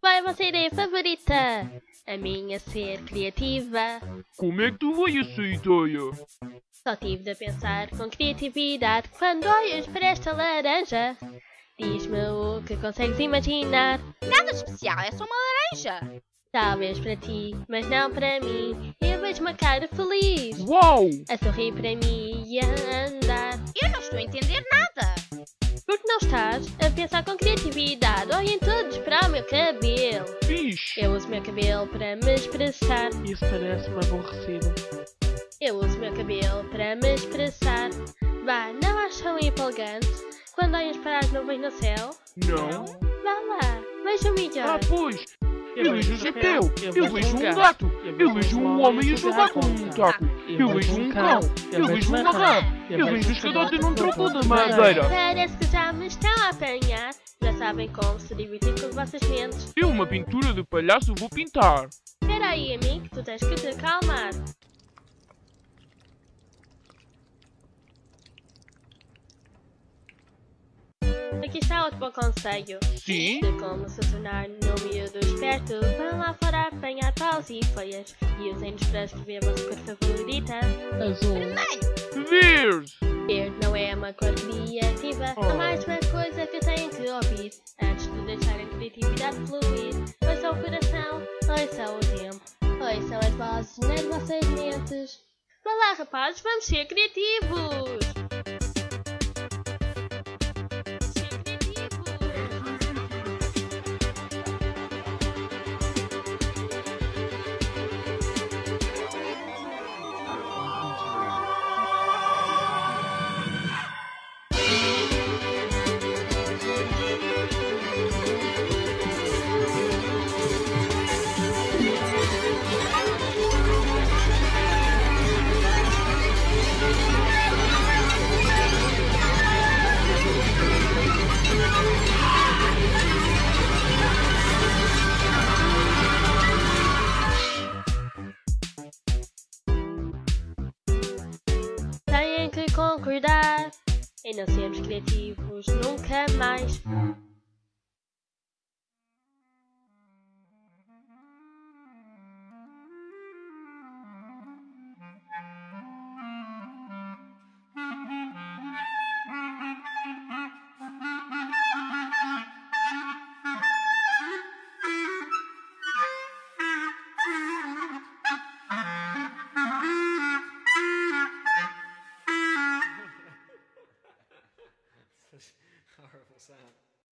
Qual é a vossa ideia favorita? A minha ser criativa. Como é que tu veio essa ideia? Só tive de pensar com criatividade quando olhas para esta laranja. Diz-me o que consegues imaginar. Nada especial, é só uma laranja. Talvez para ti, mas não para mim. Eu vejo uma cara feliz. Uau! A sorrir para mim e a andar. Eu não estou a entender nada. Estás a pensar com criatividade? Olhem todos para o meu cabelo. Fixe! Eu uso meu cabelo para me expressar. Isso parece-me aborrecido. Eu uso meu cabelo para me expressar. Vá, não acham empolgante quando olhas para as nuvens no céu? Não? Vá lá, vejam melhor. Ah, pois! Eu vejo um chapéu! Eu vejo um gato! Eu vejo um homem a jogar com um taco! Eu vejo um cão! Eu vejo uma rã! Eu vejo um escadote num tronco de madeira! Parece que já me estão a apanhar. Já sabem como se divertir com as vossas mentes. Eu uma pintura de palhaço vou pintar! Espera aí, amigo, que tu tens que te calmar. Aqui está outro bom conselho Sim? de como se tornar no miúdo Vão lá fora apanhar paus e folhas e usem-nos para escrever a vossa cor favorita. Azul. Verde! Verde não é uma cor criativa, Oh. é mais uma coisa que têm que ouvir antes de deixarem a criatividade fluir. Ouçam o coração, ouçam o tempo, ouçam as vozes nas vossas mentes. Vá lá, rapazes, vamos ser criativos! Que concordar em não sermos criativos nunca mais. السهم